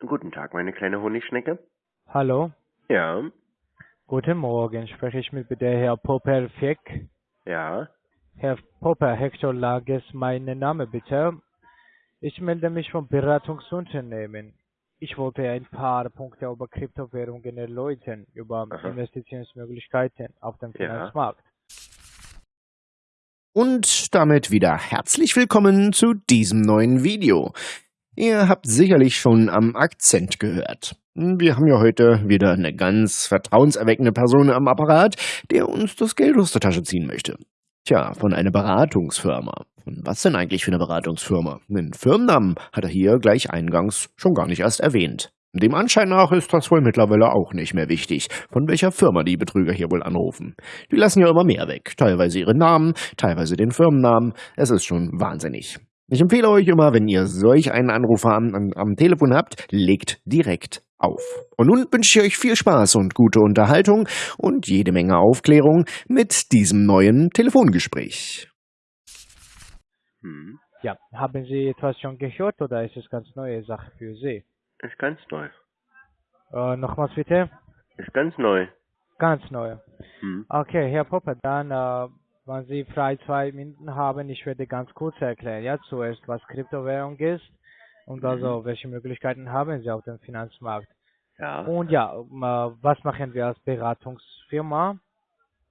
Guten Tag, meine kleine Honigschnecke. Hallo, Ja, guten Morgen. Spreche ich mit der Herr Popper Fick? ja. Herr Popper, Hector Lages, mein Name bitte. Ich melde mich vom Beratungsunternehmen. Ich wollte ein paar Punkte über Kryptowährungen erläutern, über Aha. Investitionsmöglichkeiten auf dem Ja. Finanzmarkt. Und damit wieder herzlich willkommen zu diesem neuen Video. Ihr habt sicherlich schon am Akzent gehört. Wir haben ja heute wieder eine ganz vertrauenserweckende Person am Apparat, der uns das Geld aus der Tasche ziehen möchte. Tja, von einer Beratungsfirma. Und was denn eigentlich für eine Beratungsfirma? Den Firmennamen hat er hier gleich eingangs schon gar nicht erst erwähnt. Dem Anschein nach ist das wohl mittlerweile auch nicht mehr wichtig, von welcher Firma die Betrüger hier wohl anrufen. Die lassen ja immer mehr weg, teilweise ihre Namen, teilweise den Firmennamen. Es ist schon wahnsinnig. Ich empfehle euch immer, wenn ihr solch einen Anrufer am, am, am Telefon habt, legt direkt auf. Und nun wünsche ich euch viel Spaß und gute Unterhaltung und jede Menge Aufklärung mit diesem neuen Telefongespräch. Hm. Ja, haben Sie etwas schon gehört oder ist es ganz neue Sache für Sie? Ist ganz neu. Äh, nochmals bitte? Ist ganz neu. Ganz neu. Hm. Okay, Herr Popper, dann, äh, wenn Sie frei zwei Minuten haben, ich werde ganz kurz erklären. Ja, zuerst, was Kryptowährung ist und also, welche Möglichkeiten haben Sie auf dem Finanzmarkt. Ja. Und ja, ähm, äh, was machen wir als Beratungsfirma?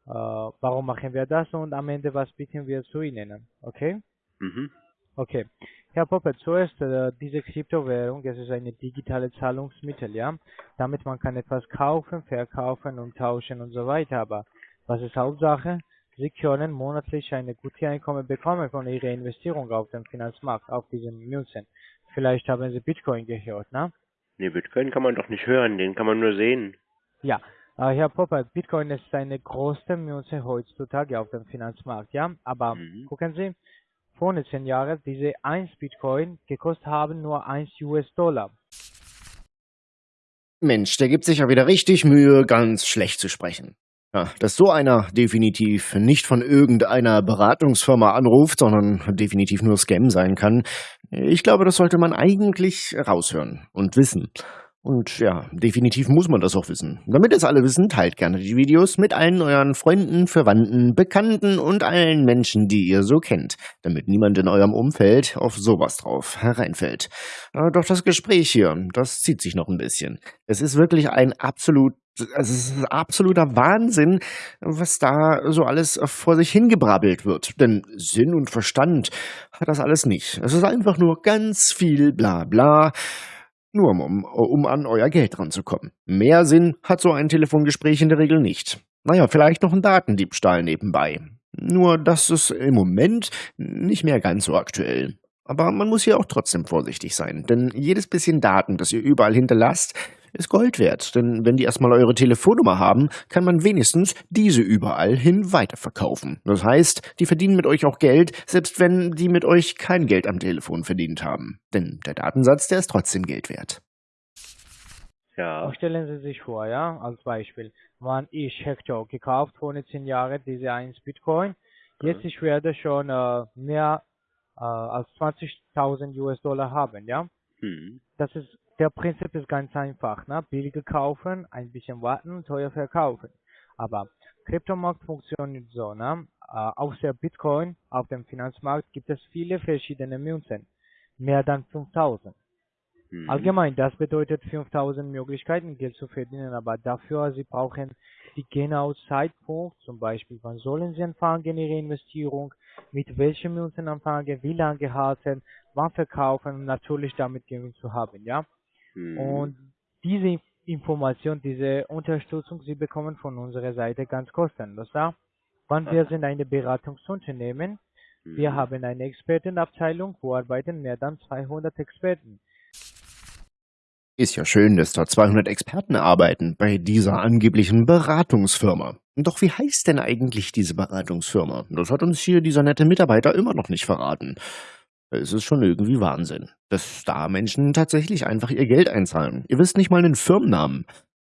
Äh, warum machen wir das? Und am Ende, was bieten wir zu Ihnen? Okay? Mhm. Okay. Herr Popper, zuerst äh, diese Kryptowährung, es ist eine digitale Zahlungsmittel, ja. Damit man kann etwas kaufen, verkaufen und tauschen und so weiter. Aber was ist Hauptsache? Sie können monatlich eine gute Einkommen bekommen von Ihrer Investierung auf dem Finanzmarkt, auf diesen Münzen. Vielleicht haben Sie Bitcoin gehört, ne? Nee, Bitcoin kann man doch nicht hören, den kann man nur sehen. Ja, äh, Herr Popper, Bitcoin ist eine große Münze heutzutage auf dem Finanzmarkt, ja. Aber Mhm. gucken Sie, vor 10 Jahren, diese 1 Bitcoin gekostet haben nur 1 US-Dollar. Mensch, der gibt sich ja wieder richtig Mühe, ganz schlecht zu sprechen. Ja, dass so einer definitiv nicht von irgendeiner Beratungsfirma anruft, sondern definitiv nur Scam sein kann, ich glaube, das sollte man eigentlich raushören und wissen. Und ja, definitiv muss man das auch wissen. Damit es alle wissen, teilt gerne die Videos mit allen euren Freunden, Verwandten, Bekannten und allen Menschen, die ihr so kennt, damit niemand in eurem Umfeld auf sowas drauf hereinfällt. Äh, Doch das Gespräch hier, das zieht sich noch ein bisschen. Es ist wirklich ein absolut, also es ist absoluter Wahnsinn, was da so alles vor sich hingebrabbelt wird. Denn Sinn und Verstand hat das alles nicht. Es ist einfach nur ganz viel Blabla, nur um, um, um an euer Geld ranzukommen. Mehr Sinn hat so ein Telefongespräch in der Regel nicht. Naja, vielleicht noch ein Datendiebstahl nebenbei. Nur das ist im Moment nicht mehr ganz so aktuell. Aber man muss hier auch trotzdem vorsichtig sein, denn jedes bisschen Daten, das ihr überall hinterlasst, ist Gold wert. Denn wenn die erstmal eure Telefonnummer haben, kann man wenigstens diese überall hin weiterverkaufen. Das heißt, die verdienen mit euch auch Geld, selbst wenn die mit euch kein Geld am Telefon verdient haben. Denn der Datensatz, der ist trotzdem Geld wert. Ja. Stellen Sie sich vor, ja, als Beispiel, wann ich Hector gekauft vor 10 Jahren, diese 1 Bitcoin, jetzt ich werde schon äh, mehr äh, als 20.000 US-Dollar haben, ja. Hm. Das ist, der Prinzip ist ganz einfach, ne? Billige kaufen, ein bisschen warten, teuer verkaufen. Aber Kryptomarkt funktioniert so, ne? Äh, außer Bitcoin auf dem Finanzmarkt gibt es viele verschiedene Münzen. Mehr dann 5000. Hm. Allgemein, das bedeutet 5000 Möglichkeiten, Geld zu verdienen, aber dafür, Sie brauchen die genaue Zeitpunkt, zum Beispiel, wann sollen Sie anfangen, Ihre Investierung, mit welchen Münzen anfangen, wie lange halten, wann verkaufen natürlich damit Gewinn zu haben, ja. Hm. Und diese Information, diese Unterstützung, Sie bekommen von unserer Seite ganz kostenlos, ja. Wann wir sind ein Beratungsunternehmen, wir Hm. haben eine Expertenabteilung, wo arbeiten mehr dann 200 Experten. Ist ja schön, dass da 200 Experten arbeiten bei dieser angeblichen Beratungsfirma. Doch wie heißt denn eigentlich diese Beratungsfirma? Das hat uns hier dieser nette Mitarbeiter immer noch nicht verraten. Es ist schon irgendwie Wahnsinn, dass da Menschen tatsächlich einfach ihr Geld einzahlen. Ihr wisst nicht mal den Firmennamen.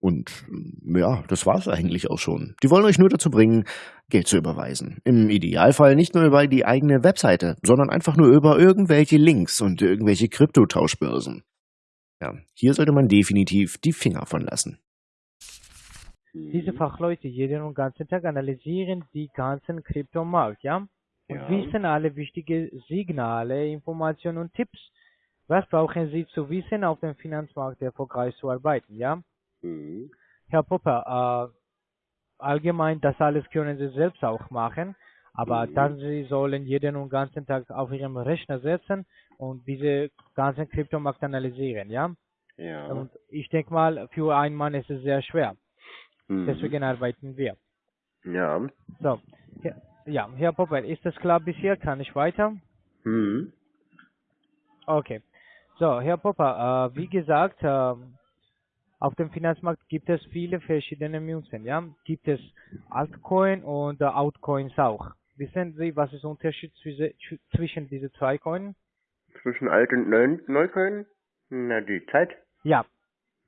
Und mm, ja, das war's eigentlich auch schon. Die wollen euch nur dazu bringen, Geld zu überweisen. Im Idealfall nicht nur über die eigene Webseite, sondern einfach nur über irgendwelche Links und irgendwelche Kryptotauschbörsen. Ja, hier sollte man definitiv die Finger von lassen. Diese. Fachleute jeden und ganzen Tag analysieren die ganzen Kryptomarkt, ja? Und Ja. wissen alle wichtige Signale, Informationen und Tipps. Was brauchen Sie zu wissen, auf dem Finanzmarkt erfolgreich zu arbeiten, ja? Mhm. Herr Popper, äh, allgemein, das alles können Sie selbst auch machen, aber Mhm. dann Sie sollen jeden und ganzen Tag auf Ihrem Rechner setzen und diese ganzen Kryptomarkt analysieren, ja? Ja. Und ich denke mal, für einen Mann ist es sehr schwer. Mhm. Deswegen arbeiten wir. Ja. So, ja, Herr Popper, ist das klar bis hier? Kann ich weiter? Mhm. Okay. So, Herr Popper, äh, wie gesagt, äh, auf dem Finanzmarkt gibt es viele verschiedene Münzen, ja? Gibt es Altcoin und äh, Outcoins auch. Wissen Sie, was ist der Unterschied zwischen, zwischen diese zwei Coins? Zwischen alt und neu Neukölln? Na, die Zeit. Ja,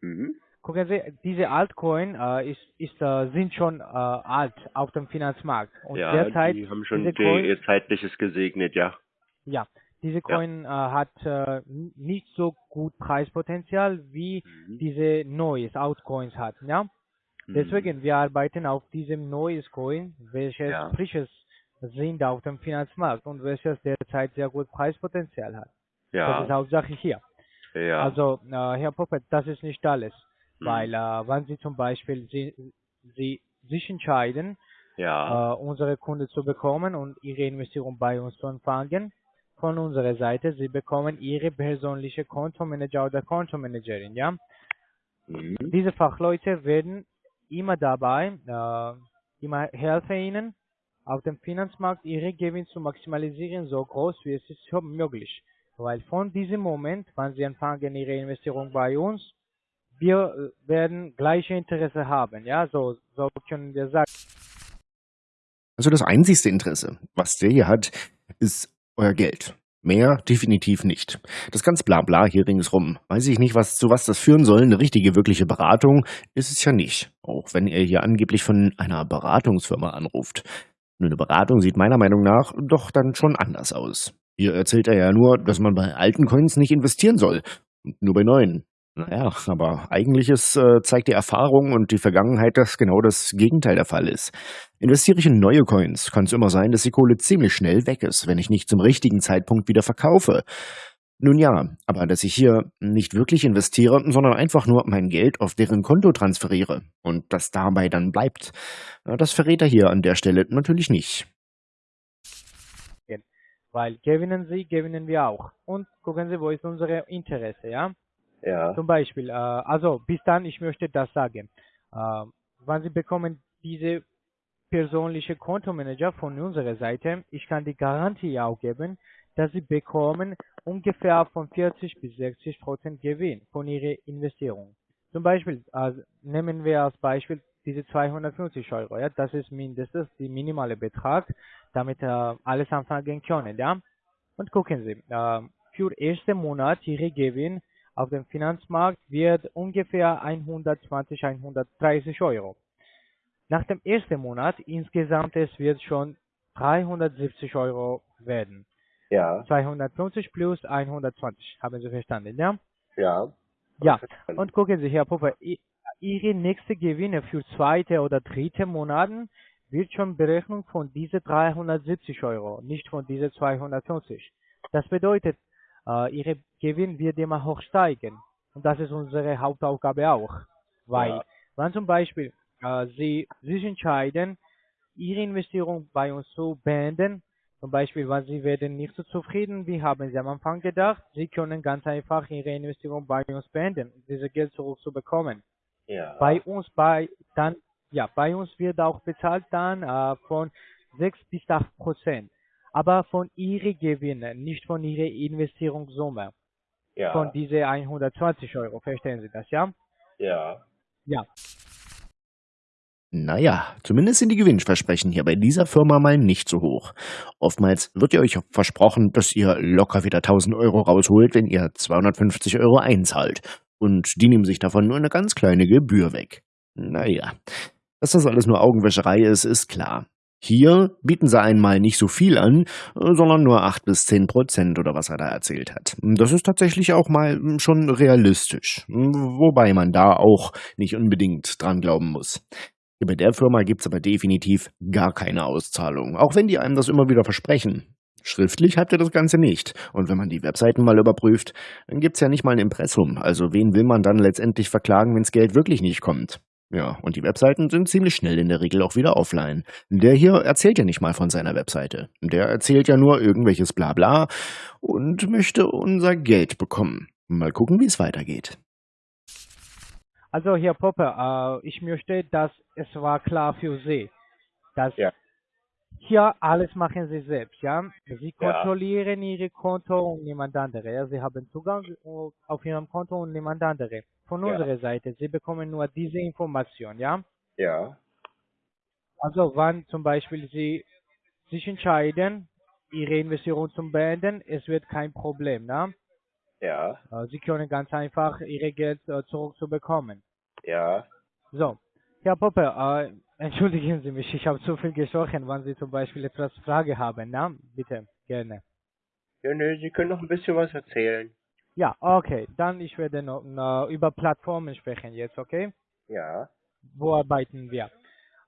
Mhm. Gucken Sie, diese Altcoin äh, ist, ist, äh, sind schon äh, alt auf dem Finanzmarkt. Und ja, derzeit, die haben schon Coin- ihr zeitliches gesegnet, ja. Ja, diese Coin äh, hat äh, nicht so gut Preispotenzial wie Mhm. diese neues Altcoins hat, ja. Mhm. Deswegen wir arbeiten auf diesem neues Coin, welches Ja. frisches sind auf dem Finanzmarkt und welches derzeit sehr gut Preispotenzial hat. Das ist Ja. Hauptsache hier. Ja. Also äh, Herr Poppet, das ist nicht alles. Weil äh, wenn Sie zum Beispiel Sie, Sie sich entscheiden, ja. äh, unsere Kunden zu bekommen und ihre Investition bei uns zu empfangen. Von unserer Seite, sie bekommen ihre persönliche Kontomanager oder Kontomanagerin, ja. Mhm. Diese Fachleute werden immer dabei, äh, immer helfen ihnen, auf dem Finanzmarkt ihre Gewinn zu maximalisieren, so groß wie es ist möglich. Weil von diesem Moment, wann sie empfangen ihre Investition bei uns, wir äh, werden gleiche Interesse haben, ja, so, so können wir sagen. Also das einzigste Interesse, was der hier hat, ist euer Geld. Mehr definitiv nicht. Das ganze Blabla hier ringsrum, weiß ich nicht, was zu was das führen soll. Eine richtige, wirkliche Beratung ist es ja nicht. Auch wenn er hier angeblich von einer Beratungsfirma anruft. Nur eine Beratung sieht meiner Meinung nach doch dann schon anders aus. Hier erzählt er ja nur, dass man bei alten Coins nicht investieren soll. Und nur bei neuen. Naja, aber eigentlich ist, äh, zeigt die Erfahrung und die Vergangenheit, dass genau das Gegenteil der Fall ist. Investiere ich in neue Coins, kann es immer sein, dass die Kohle ziemlich schnell weg ist, wenn ich nicht zum richtigen Zeitpunkt wieder verkaufe. Nun ja, aber dass ich hier nicht wirklich investiere, sondern einfach nur mein Geld auf deren Konto transferiere und das dabei dann bleibt, das verrät er hier an der Stelle natürlich nicht. Weil gewinnen Sie, gewinnen wir auch. Und gucken Sie, wo ist unser Interesse, ja? Ja. Zum Beispiel, äh, also bis dann, ich möchte das sagen. Äh, wenn Sie bekommen diese persönliche Kontomanager von unserer Seite, ich kann die Garantie auch geben, dass Sie bekommen ungefähr von 40 bis 60 Prozent Gewinn von Ihrer Investierung. Zum Beispiel, äh, nehmen wir als Beispiel diese 250 Euro, ja, das ist mindestens der minimale Betrag, damit äh, alles anfangen können, ja. Und gucken Sie, äh, für ersten Monat Ihre Gewinn auf dem Finanzmarkt wird ungefähr 120, 130 Euro. Nach dem ersten Monat insgesamt es wird schon 370 Euro werden. Ja. 250 plus 120, haben Sie verstanden, ja? Ja. Ja, und gucken Sie, Herr Puffer, Ihre nächste Gewinne für zweite oder dritte Monaten wird schon Berechnung von diese 370 Euro, nicht von diese 250. Das bedeutet, äh, Ihre Gewinn wird immer hoch steigen. Und das ist unsere Hauptaufgabe auch. Weil, Ja. wenn zum Beispiel äh, Sie sich entscheiden, Ihre Investierung bei uns zu beenden, zum Beispiel, wenn Sie werden nicht so zufrieden, wie haben Sie am Anfang gedacht, Sie können ganz einfach Ihre Investierung bei uns beenden, um dieses Geld zurückzubekommen. Ja. Bei uns bei dann ja bei uns wird auch bezahlt dann äh, von 6 bis 8 Prozent, aber von Ihren Gewinnen, nicht von Ihrer Investierungssumme, ja. von diese 120 Euro. Verstehen Sie das, ja? Ja. Ja. Naja, zumindest sind die Gewinnversprechen hier bei dieser Firma mal nicht so hoch. Oftmals wird ihr euch versprochen, dass ihr locker wieder 1000 Euro rausholt, wenn ihr 250 Euro einzahlt. Und die nehmen sich davon nur eine ganz kleine Gebühr weg. Naja, dass das alles nur Augenwäscherei ist, ist klar. Hier bieten sie einmal nicht so viel an, sondern nur 8 bis 10 Prozent oder was er da erzählt hat. Das ist tatsächlich auch mal schon realistisch, wobei man da auch nicht unbedingt dran glauben muss. Bei der Firma gibt's aber definitiv gar keine Auszahlung, auch wenn die einem das immer wieder versprechen. Schriftlich habt ihr das Ganze nicht. Und wenn man die Webseiten mal überprüft, dann gibt's ja nicht mal ein Impressum. Also wen will man dann letztendlich verklagen, wenns Geld wirklich nicht kommt? Ja, und die Webseiten sind ziemlich schnell in der Regel auch wieder offline. Der hier erzählt ja nicht mal von seiner Webseite. Der erzählt ja nur irgendwelches Blabla und möchte unser Geld bekommen. Mal gucken, wie es weitergeht. Also, Herr Popper, äh, ich möchte, dass es war klar für Sie, dass Ja. hier alles machen Sie selbst, ja? Sie Ja. kontrollieren Ihre Konto und niemand andere. Ja? Sie haben Zugang äh, auf Ihrem Konto und niemand andere. Von Ja. unserer Seite, Sie bekommen nur diese Information, ja? Ja. Also, wann zum Beispiel Sie sich entscheiden, Ihre Investition zu beenden, es wird kein Problem, ne? Ja. Äh, Sie können ganz einfach Ihr Geld äh, zurückzubekommen. Ja. So, Herr Poppe, äh, entschuldigen Sie mich, ich habe zu viel gesprochen. Wenn Sie zum Beispiel etwas Frage haben, na, bitte, gerne. Ja, ne, Sie können noch ein bisschen was erzählen. Ja, okay, dann ich werde noch, noch über Plattformen sprechen jetzt, okay? Ja. Wo arbeiten wir?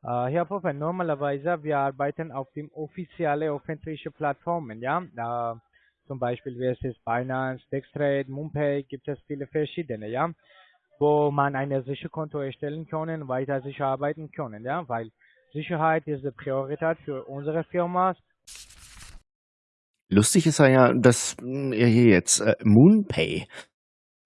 Äh, Herr Poppe, normalerweise wir arbeiten auf den offiziellen öffentlichen Plattformen, ja? Äh, zum Beispiel wie es ist Binance, Dextrade, MoonPay, gibt es viele verschiedene, ja? Wo man ein sicheres Konto erstellen kann, weiter sicher arbeiten können, ja? Weil Sicherheit ist die Priorität für unsere Firma. Lustig ist ja, dass mh, er hier jetzt äh, MoonPay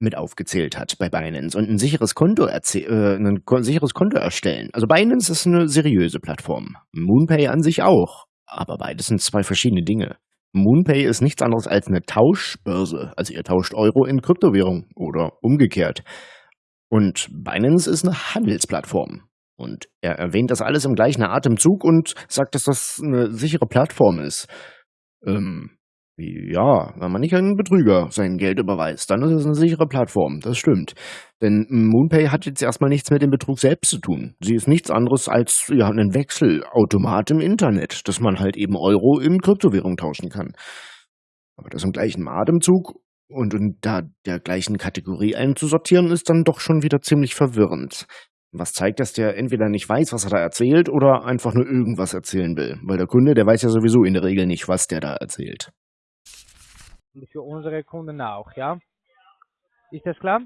mit aufgezählt hat bei Binance und ein sicheres Konto äh, ein ko sicheres Konto erstellen. Also Binance ist eine seriöse Plattform. MoonPay an sich auch. Aber beides sind zwei verschiedene Dinge. MoonPay ist nichts anderes als eine Tauschbörse. Also ihr tauscht Euro in Kryptowährung oder umgekehrt. Und Binance ist eine Handelsplattform. Und er erwähnt das alles im gleichen Atemzug und sagt, dass das eine sichere Plattform ist. Ähm, ja, wenn man nicht einen Betrüger sein Geld überweist, dann ist es eine sichere Plattform, das stimmt. Denn MoonPay hat jetzt erstmal nichts mit dem Betrug selbst zu tun. Sie ist nichts anderes als ja, ein Wechselautomat im Internet, dass man halt eben Euro in Kryptowährung tauschen kann. Aber das im gleichen Atemzug und in da der gleichen Kategorie einzusortieren, ist dann doch schon wieder ziemlich verwirrend. Was zeigt, dass der entweder nicht weiß, was er da erzählt, oder einfach nur irgendwas erzählen will. Weil der Kunde, der weiß ja sowieso in der Regel nicht, was der da erzählt. Und für unsere Kunden auch, ja? Ist das klar?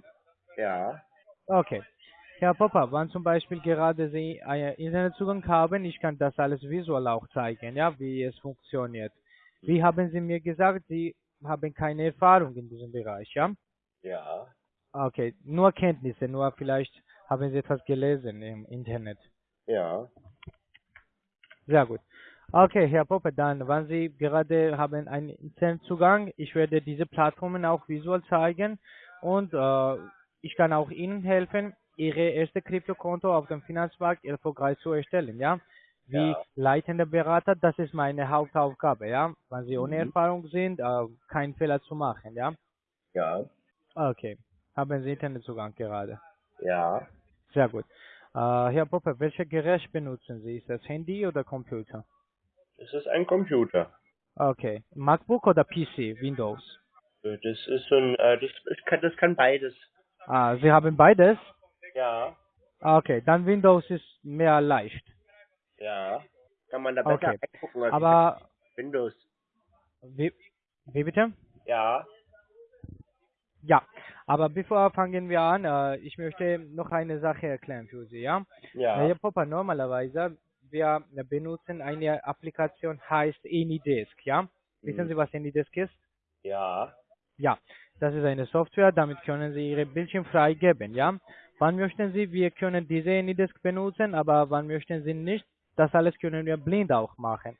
Ja. Okay. Herr Popper, wann zum Beispiel gerade Sie einen Internetzugang haben, ich kann das alles visuell auch zeigen, ja, wie es funktioniert. Wie haben Sie mir gesagt, Sie haben keine Erfahrung in diesem Bereich, ja? Ja. Okay, nur Kenntnisse, nur vielleicht haben Sie etwas gelesen im Internet. Ja. Sehr gut. Okay, Herr Poppe, dann, wenn Sie gerade haben einen Internetzugang, ich werde diese Plattformen auch visuell zeigen und äh, ich kann auch Ihnen helfen, Ihre erste Kryptokonto auf dem Finanzmarkt erfolgreich zu erstellen, ja? Wie Ja. leitender Berater, das ist meine Hauptaufgabe, ja? Wenn Sie ohne Mhm. Erfahrung sind, äh, keinen Fehler zu machen, ja? Ja. Okay. Haben Sie Internetzugang gerade? Ja. Sehr gut. Äh, Herr Poppe, welches Gerät benutzen Sie? Ist das Handy oder Computer? Das ist ein Computer. Okay. MacBook oder PC? Windows? Äh, Das ist ein, äh, das, ich kann, das kann beides. Ah, Sie haben beides? Ja. Ah, Okay, dann Windows ist mehr leicht. Ja. Kann man da besser Okay. als Aber Windows. wie, wie bitte? Ja. Ja, aber bevor fangen wir an, äh, ich möchte noch eine Sache erklären für Sie, ja? Ja. Herr Popper, normalerweise, wir benutzen eine Applikation, heißt AnyDesk, ja? Wissen Mhm. Sie, was AnyDesk ist? Ja. Ja, das ist eine Software, damit können Sie Ihre Bildschirm freigeben, ja? Wann möchten Sie, wir können diese AnyDesk benutzen, aber wann möchten Sie nicht, das alles können wir blind auch machen.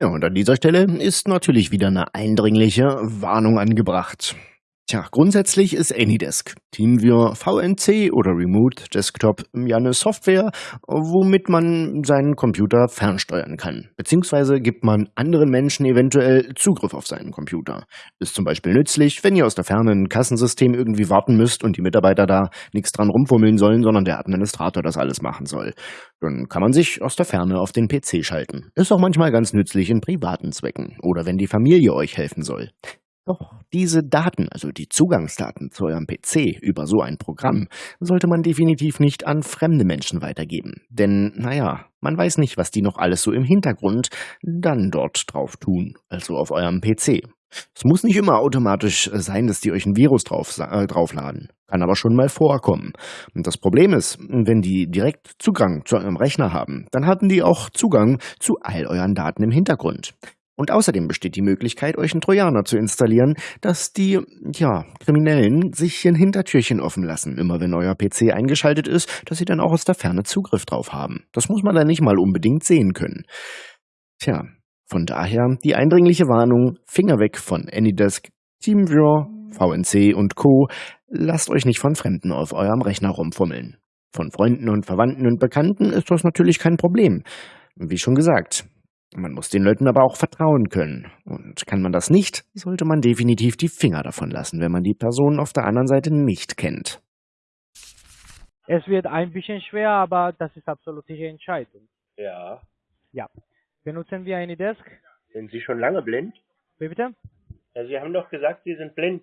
Ja, und an dieser Stelle ist natürlich wieder eine eindringliche Warnung angebracht. Tja, grundsätzlich ist AnyDesk, TeamViewer, VNC oder Remote Desktop ja eine Software, womit man seinen Computer fernsteuern kann. Beziehungsweise gibt man anderen Menschen eventuell Zugriff auf seinen Computer. Ist zum Beispiel nützlich, wenn ihr aus der Ferne ein Kassensystem irgendwie warten müsst und die Mitarbeiter da nichts dran rumfummeln sollen, sondern der Administrator das alles machen soll. Dann kann man sich aus der Ferne auf den PC schalten. Ist auch manchmal ganz nützlich in privaten Zwecken oder wenn die Familie euch helfen soll. Doch diese Daten, also die Zugangsdaten zu eurem PC über so ein Programm, sollte man definitiv nicht an fremde Menschen weitergeben. Denn, naja, man weiß nicht, was die noch alles so im Hintergrund dann dort drauf tun, also auf eurem PC. Es muss nicht immer automatisch sein, dass die euch ein Virus drauf, äh, draufladen. Kann aber schon mal vorkommen. Und das Problem ist, wenn die direkt Zugang zu eurem Rechner haben, dann haben die auch Zugang zu all euren Daten im Hintergrund. Und außerdem besteht die Möglichkeit, euch einen Trojaner zu installieren, dass die, ja, Kriminellen sich ein Hintertürchen offen lassen, immer wenn euer PC eingeschaltet ist, dass sie dann auch aus der Ferne Zugriff drauf haben. Das muss man dann nicht mal unbedingt sehen können. Tja, von daher die eindringliche Warnung, Finger weg von AnyDesk, TeamViewer, VNC und Co. Lasst euch nicht von Fremden auf eurem Rechner rumfummeln. Von Freunden und Verwandten und Bekannten ist das natürlich kein Problem. Wie schon gesagt, man muss den Leuten aber auch vertrauen können. Und kann man das nicht, sollte man definitiv die Finger davon lassen, wenn man die Person auf der anderen Seite nicht kennt. Es wird ein bisschen schwer, aber das ist absolut Ihre Entscheidung. Ja. Ja. Benutzen wir eine Desk? Sind Sie schon lange blind? Wie bitte? Ja, Sie haben doch gesagt, Sie sind blind.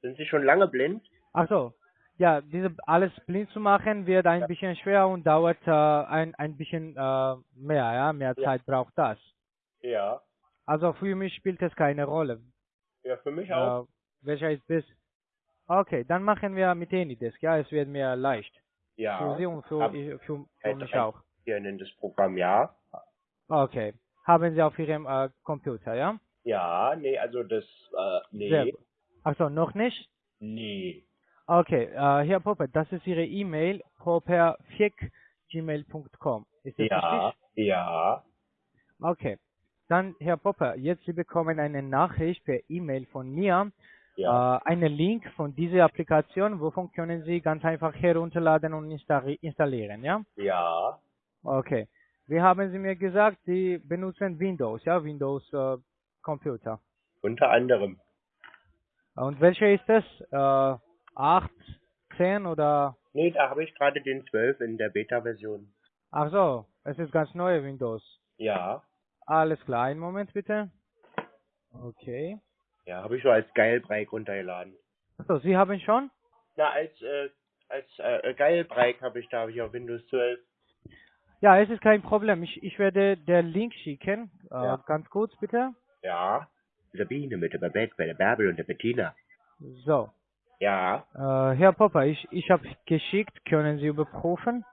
Sind Sie schon lange blind? Ach so. Ja, diese alles blind zu machen wird ein bisschen schwer und dauert äh, ein, ein bisschen äh, mehr, ja, mehr Ja. Zeit braucht das. Ja. Also für mich spielt es keine Rolle. Ja, für mich auch. Äh, welcher ist das? Okay, dann machen wir mit Anydesk, ja, es wird mir leicht. ja. Für Sie und für, Hab- ich- für, für mich auch. Hier nennt das Programm ja. Okay. Haben Sie auf Ihrem äh, Computer, ja? Ja, nee, also das, äh, nee. Sehr gut. Ach so, noch nicht? Nee. Okay, äh, Herr Popper, das ist Ihre E-Mail, popper.gmail.com. Ist das Ja, richtig? ja. Okay. Dann, Herr Popper, jetzt Sie bekommen eine Nachricht per E-Mail von mir, Ja. äh, einen Link von dieser Applikation, wovon können Sie ganz einfach herunterladen und installi installieren, ja? Ja. Okay. Wie haben Sie mir gesagt, Sie benutzen Windows, ja? Windows äh, Computer. Unter anderem. Und welcher ist das? Äh, 8, 10 oder? Nee, da habe ich gerade den 12 in der Beta-Version. Ach so, es ist ganz neue Windows. Ja. Alles klar, einen Moment bitte. Okay. Ja, habe ich so als Geilbreak runtergeladen. Achso, Sie haben schon? Na, als, äh, als äh, Geilbreak habe ich da hab ich auf Windows 12. Ja, es ist kein Problem. Ich, ich werde den Link schicken. Äh, Ja. Ganz kurz bitte. Ja. Sabine mit der Babette, bei der Bärbel und der Bettina. So. Ja. Äh, Herr Popper, ich, ich habe geschickt. Können Sie überprüfen?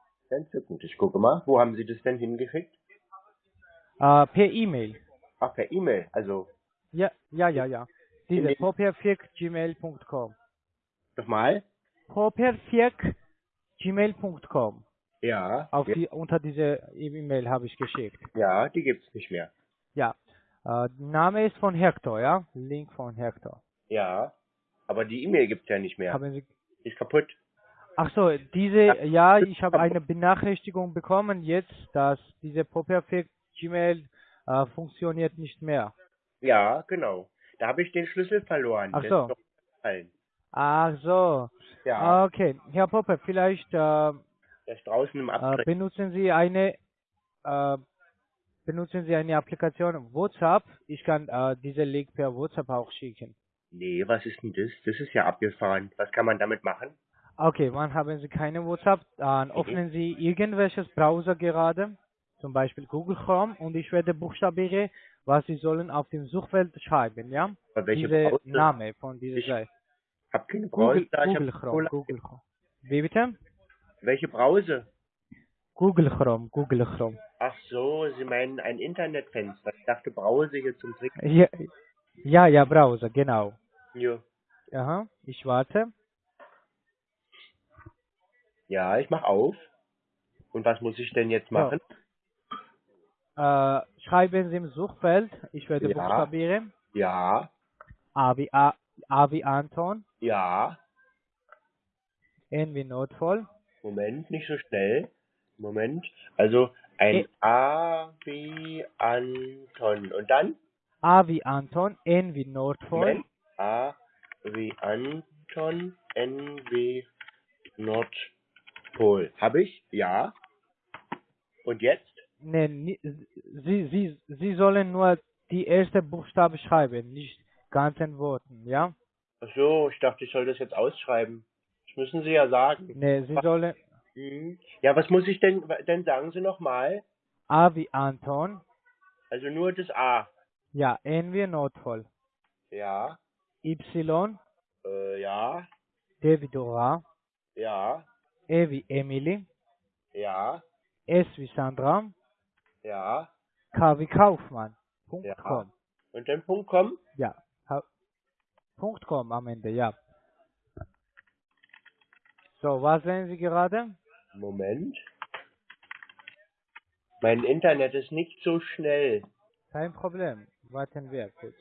Gut. Ich gucke mal. Wo haben Sie das denn hingeschickt? Äh, per E-Mail. Ach, per E-Mail. Also, Ja, ja, ja, ja. Diese popperfirk.gmail.com. nochmal? popperfirk.gmail.com. Ja. Auf die, unter diese E-Mail habe ich geschickt. ja, die gibt's nicht mehr. Ja. Äh, Name ist von Hector, ja? Link von Hector. Ja. Aber die E-Mail gibt's ja nicht mehr. Haben Sie ist kaputt. Ach so, diese, ja, ich habe eine Benachrichtigung bekommen jetzt, dass diese Popperfect Gmail äh, funktioniert nicht mehr. Ja, genau. Da habe ich den Schlüssel verloren. Ach so. Ach so, Ja. okay. Herr Popper, vielleicht äh, Der ist draußen im äh, benutzen Sie eine äh, benutzen Sie eine Applikation WhatsApp. Ich kann äh, diese Link per WhatsApp auch schicken. Nee, was ist denn das? Das ist ja abgefahren. Was kann man damit machen? Okay, wann haben Sie keine WhatsApp? Dann Mhm. öffnen Sie irgendwelches Browser gerade, zum Beispiel Google Chrome, und ich werde buchstabieren, was Sie sollen auf dem Suchfeld schreiben, ja? Diese Browser? Name von dieser Ich- Seite. Hab keine Brause. Google, ich Google hab Chrome, Google Chrome. Wie bitte? Welche Brause? Google Chrome, Google Chrome. Ach so, Sie meinen ein Internetfenster. Ich dachte Brause hier zum Trick. Ja, ja, ja, Browser, genau. Ja. Aha, ich warte. Ja, ich mach auf. Und was muss ich denn jetzt machen? Äh, schreiben Sie im Suchfeld, ich werde Ja. buchstabieren. Ja, A wie A, A wie Anton, Ja. N wie Nordpol, Moment, nicht so schnell. Moment. Also ein E- A wie Anton. Und dann? A wie Anton, N wie Nordpol, Moment. A wie Anton, N wie Nordpol. Habe ich? Ja. Und jetzt? ne, ni- Sie, Sie, Sie sollen nur die erste Buchstabe schreiben, nicht ganzen Worten, ja? Ach so, ich dachte, ich soll das jetzt ausschreiben. Das müssen Sie ja sagen. Ne, Sie sollen Mhm. Ja, was muss ich denn, denn sagen Sie nochmal? A wie Anton, Also nur das A. ja, N wie Nordpol, Ja, Y, äh, ja, D wie Dora, ja, E wie Emily, ja, S wie Sandra, ja. K wie Kaufmann. Punkt Ja. com. Und dann Punkt kommen? Ja. Ha- Punkt com am Ende, ja. So, was sehen Sie gerade? Moment. Mein Internet ist nicht so schnell. Kein Problem. Warten wir kurz.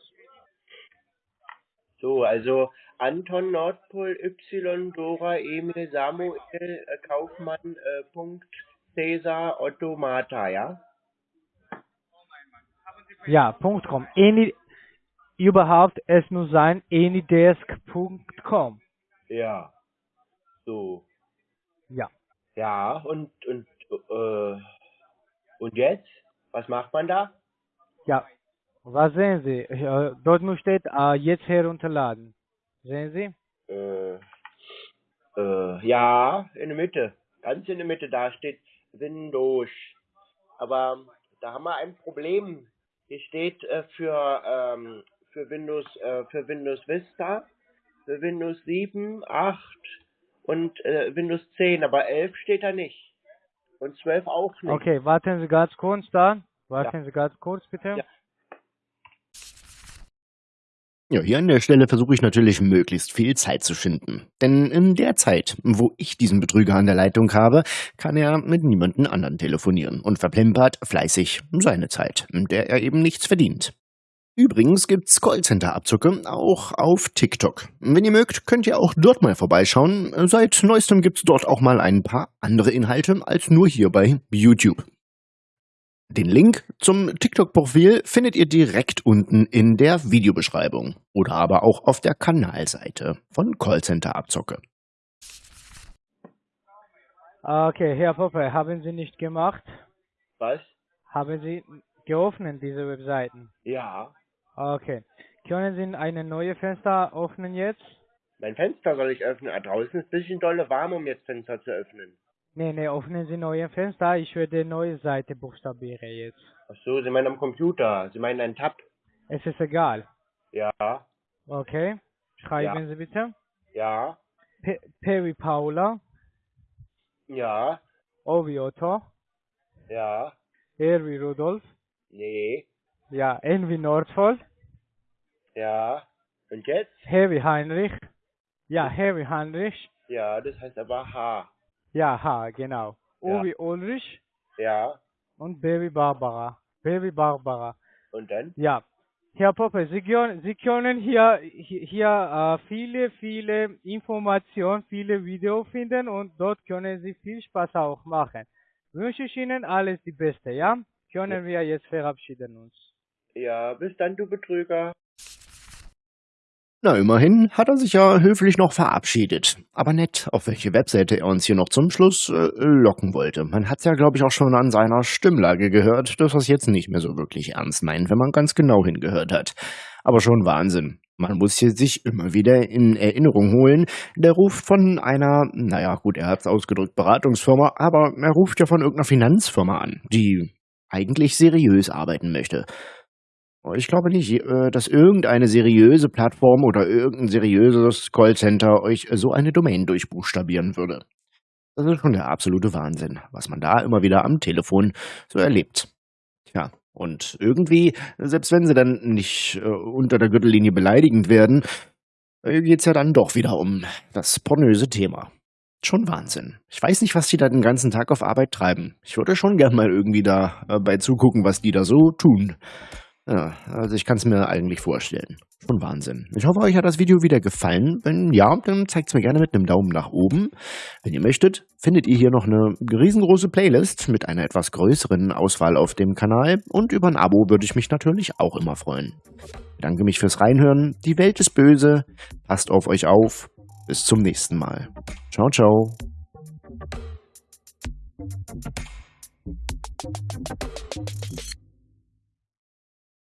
So, also Anton Nordpol Y Dora Emil Samuel äh, Kaufmann äh, Punkt Cäsar Otto Martha, ja? Ja, Punkt com. Any, überhaupt, es muss sein anydesk.com. Ja. So. Ja. Ja, und und äh, und jetzt? Was macht man da? Ja. Was sehen Sie? Äh, Dort muss steht, äh, jetzt herunterladen. Sehen Sie? Äh, ja, in der Mitte. Ganz in der Mitte, da steht Windows. Aber da haben wir ein Problem. Hier steht für, ähm, für Windows, äh, für Windows Vista, für Windows 7, 8 und äh, Windows 10, aber 11 steht da nicht. Und 12 auch nicht. Okay, warten Sie ganz kurz da. Warten Sie ganz kurz, bitte. Ja. Ja, hier an der Stelle versuche ich natürlich möglichst viel Zeit zu schinden. Denn in der Zeit, wo ich diesen Betrüger an der Leitung habe, kann er mit niemandem anderen telefonieren und verplempert fleißig seine Zeit, in der er eben nichts verdient. Übrigens gibt's Callcenter-Abzocke auch auf TikTok. Wenn ihr mögt, könnt ihr auch dort mal vorbeischauen. Seit neuestem gibt's dort auch mal ein paar andere Inhalte als nur hier bei YouTube. Den Link zum TikTok-Profil findet ihr direkt unten in der Videobeschreibung oder aber auch auf der Kanalseite von Callcenter Abzocke. Okay, Herr Poppe, haben Sie nicht gemacht? Was? Haben Sie geöffnet, diese Webseiten? Ja. Okay. Können Sie eine neue Fenster öffnen jetzt? Mein Fenster soll ich öffnen. Ah, draußen ist ein bisschen dolle warm, um jetzt Fenster zu öffnen. Nee, nee, öffnen Sie neue Fenster. Ich werde neue Seite buchstabieren jetzt. Ach so, Sie meinen am Computer. Sie meinen einen Tab. Es ist egal. Ja, Okay. Schreiben Ja. Sie bitte. ja, P, P wie Paula, ja, O wie Otto, ja, R wie Rudolf, nee, ja, N wie Nordpol, ja. Und jetzt? H wie Heinrich, ja, H wie Heinrich, Ja, das heißt aber H. ja, H, genau. O Ja. Ulrich Ja, und B wie Barbara. B wie Barbara. und dann? Ja. Herr Poppe, Sie können, Sie können hier, hier, äh, viele, viele Informationen, viele Videos finden und dort können Sie viel Spaß auch machen. Wünsche ich Ihnen alles die Beste, ja? Können wir jetzt verabschieden uns. Ja, bis dann, du Betrüger. Na, immerhin hat er sich ja höflich noch verabschiedet. Aber nett, auf welche Webseite er uns hier noch zum Schluss äh, locken wollte. Man hat's ja, glaube ich, auch schon an seiner Stimmlage gehört, dass er es jetzt nicht mehr so wirklich ernst meint, wenn man ganz genau hingehört hat. Aber schon Wahnsinn. Man muss hier sich immer wieder in Erinnerung holen. Der ruft von einer, naja, gut, er hat's ausgedrückt, Beratungsfirma, aber er ruft ja von irgendeiner Finanzfirma an, die eigentlich seriös arbeiten möchte. Ich glaube nicht, äh, dass irgendeine seriöse Plattform oder irgendein seriöses Callcenter euch so eine Domain durchbuchstabieren würde. Das ist schon der absolute Wahnsinn, was man da immer wieder am Telefon so erlebt. Tja, und irgendwie, selbst wenn sie dann nicht äh, unter der Gürtellinie beleidigend werden, äh, geht's ja dann doch wieder um das pornöse Thema. Schon Wahnsinn. Ich weiß nicht, was die da den ganzen Tag auf Arbeit treiben. Ich würde schon gern mal irgendwie da äh, bei zugucken, was die da so tun. Ja, also ich kann es mir eigentlich vorstellen. Schon Wahnsinn. Ich hoffe, euch hat das Video wieder gefallen. Wenn ja, dann zeigt es mir gerne mit einem Daumen nach oben. Wenn ihr möchtet, findet ihr hier noch eine riesengroße Playlist mit einer etwas größeren Auswahl auf dem Kanal. Und über ein Abo würde ich mich natürlich auch immer freuen. Ich bedanke mich fürs Reinhören. Die Welt ist böse. Passt auf euch auf. Bis zum nächsten Mal. Ciao, ciao.